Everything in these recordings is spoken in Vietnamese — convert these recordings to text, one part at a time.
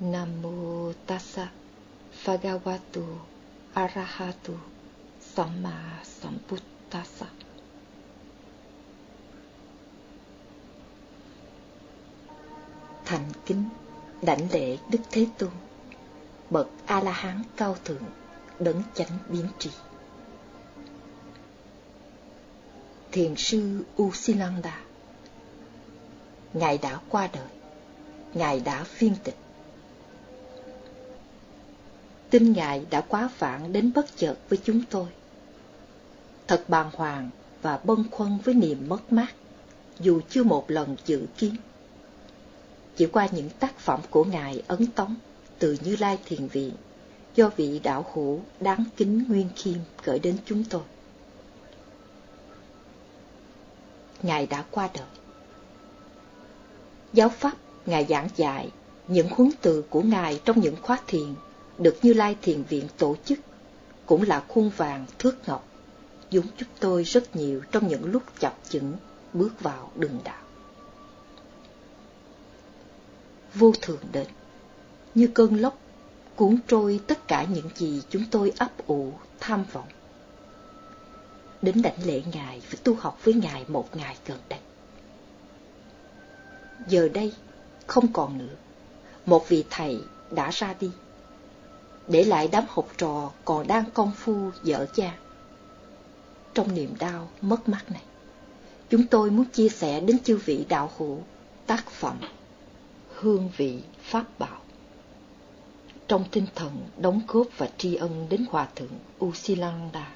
Namo tassa Bhagavato Arahato Samma Sambuddhassa. Thành kính đảnh lễ Đức Thế Tôn, Bậc A-la-hán cao thượng, Đấng chánh biến trị Thiền sư Usilanda, Ngài đã qua đời, Ngài đã phiên tịch tin Ngài đã quá phản đến bất chợt với chúng tôi. Thật bàng hoàng và bâng khuâng với niềm mất mát, dù chưa một lần dự kiến. Chỉ qua những tác phẩm của Ngài ấn tống từ Như Lai Thiền Viện, do vị đạo hữu đáng kính Nguyên Khiêm gửi đến chúng tôi. Ngài đã qua đời. Giáo pháp Ngài giảng dạy những huấn từ của Ngài trong những khóa thiền được Như Lai Thiền Viện tổ chức, cũng là khuôn vàng thước ngọc, giúp giúp tôi rất nhiều trong những lúc chập chững bước vào đường đạo. Vô thường đến, như cơn lốc, cuốn trôi tất cả những gì chúng tôi ấp ủ, tham vọng. Đến đảnh lễ Ngài phải tu học với Ngài một ngày gần đây. Giờ đây, không còn nữa, một vị thầy đã ra đi để lại đám học trò còn đang công phu dở cha. Trong niềm đau mất mát này, chúng tôi muốn chia sẻ đến chư vị đạo hữu tác phẩm Hương vị Pháp Bảo. Trong tinh thần đóng góp và tri ân đến Hòa Thượng Usilanda,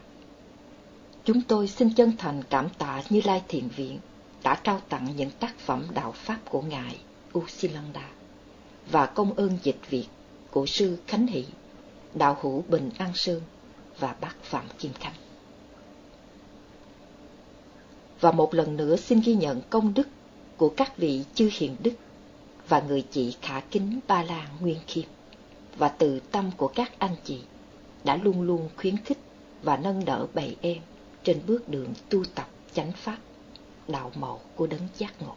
chúng tôi xin chân thành cảm tạ Như Lai Thiền Viện đã trao tặng những tác phẩm đạo Pháp của Ngài Usilanda và công ơn dịch việc của Sư Khánh Hỷ đạo hữu Bình An Sơn và bác Phạm Kim Khánh. Và một lần nữa xin ghi nhận công đức của các vị chư hiền đức và người chị khả kính Ba la Nguyên Khiêm và từ tâm của các anh chị đã luôn luôn khuyến khích và nâng đỡ bầy em trên bước đường tu tập chánh pháp, đạo màu của đấng giác ngộ.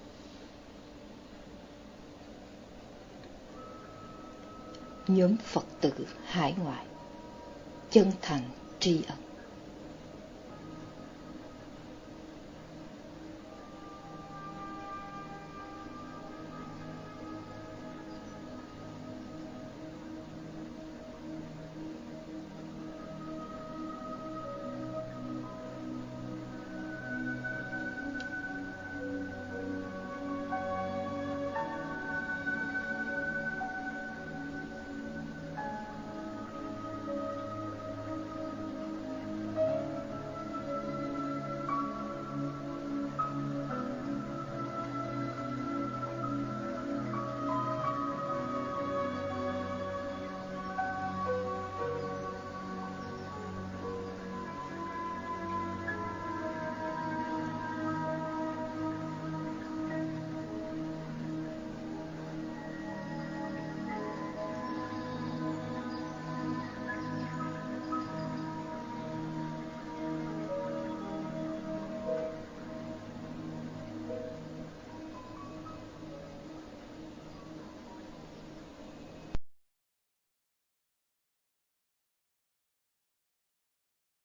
Nhóm Phật tử hải ngoại chân thành tri ân.